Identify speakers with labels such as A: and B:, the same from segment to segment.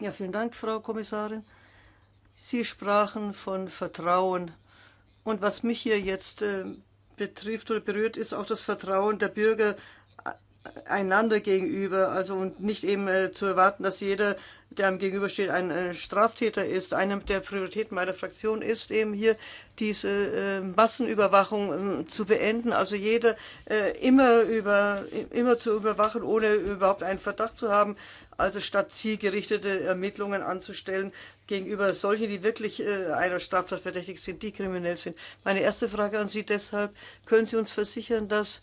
A: Ja, vielen Dank, Frau Kommissarin. Sie sprachen von Vertrauen. Und was mich hier jetzt äh, betrifft oder berührt, ist auch das Vertrauen der Bürger einander gegenüber. Also und nicht eben äh, zu erwarten, dass jeder, der einem gegenübersteht, ein äh, Straftäter ist. Eine der Prioritäten meiner Fraktion ist eben hier diese äh, Massenüberwachung äh, zu beenden. Also jeder äh, immer über immer zu überwachen, ohne überhaupt einen Verdacht zu haben. Also statt zielgerichtete Ermittlungen anzustellen gegenüber solchen, die wirklich äh, einer Straftat verdächtig sind, die kriminell sind. Meine erste Frage an Sie deshalb, können Sie uns versichern, dass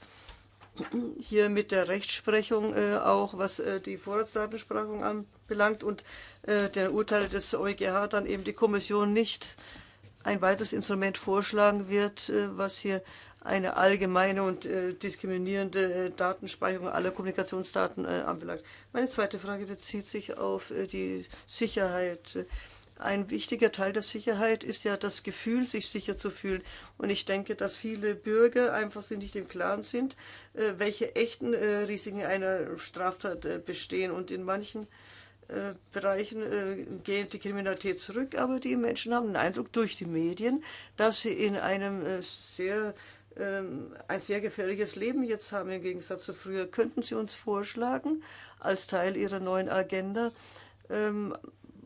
A: hier mit der Rechtsprechung äh, auch, was äh, die Vorratsdatensprachung anbelangt und äh, der Urteile des EuGH dann eben die Kommission nicht ein weiteres Instrument vorschlagen wird, äh, was hier eine allgemeine und äh, diskriminierende äh, Datenspeicherung aller Kommunikationsdaten anbelangt. Meine zweite Frage bezieht sich auf die Sicherheit. Ein wichtiger Teil der Sicherheit ist ja das Gefühl, sich sicher zu fühlen. Und ich denke, dass viele Bürger einfach nicht im Klaren sind, äh, welche echten äh, Risiken einer Straftat äh, bestehen. Und in manchen Bereichen geht die Kriminalität zurück, aber die Menschen haben den Eindruck durch die Medien, dass sie in einem sehr ähm, ein sehr gefährliches Leben jetzt haben im Gegensatz zu früher. Könnten Sie uns vorschlagen, als Teil Ihrer neuen Agenda, ähm,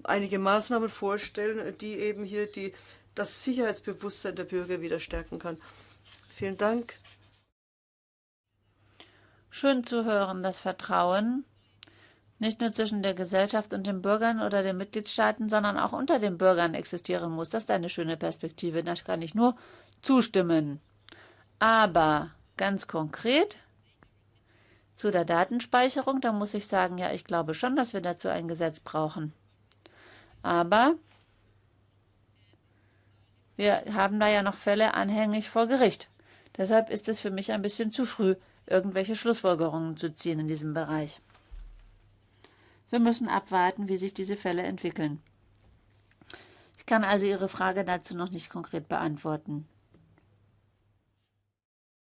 A: einige Maßnahmen vorstellen, die eben hier die, das Sicherheitsbewusstsein der Bürger wieder stärken kann. Vielen Dank.
B: Schön zu hören, dass Vertrauen nicht nur zwischen der Gesellschaft und den Bürgern oder den Mitgliedstaaten, sondern auch unter den Bürgern existieren muss. Das ist eine schöne Perspektive. Da kann ich nur zustimmen. Aber ganz konkret zu der Datenspeicherung, da muss ich sagen, ja, ich glaube schon, dass wir dazu ein Gesetz brauchen. Aber wir haben da ja noch Fälle anhängig vor Gericht. Deshalb ist es für mich ein bisschen zu früh, irgendwelche Schlussfolgerungen zu ziehen in diesem Bereich. Wir müssen abwarten, wie sich diese Fälle entwickeln. Ich kann also Ihre Frage dazu noch nicht konkret beantworten.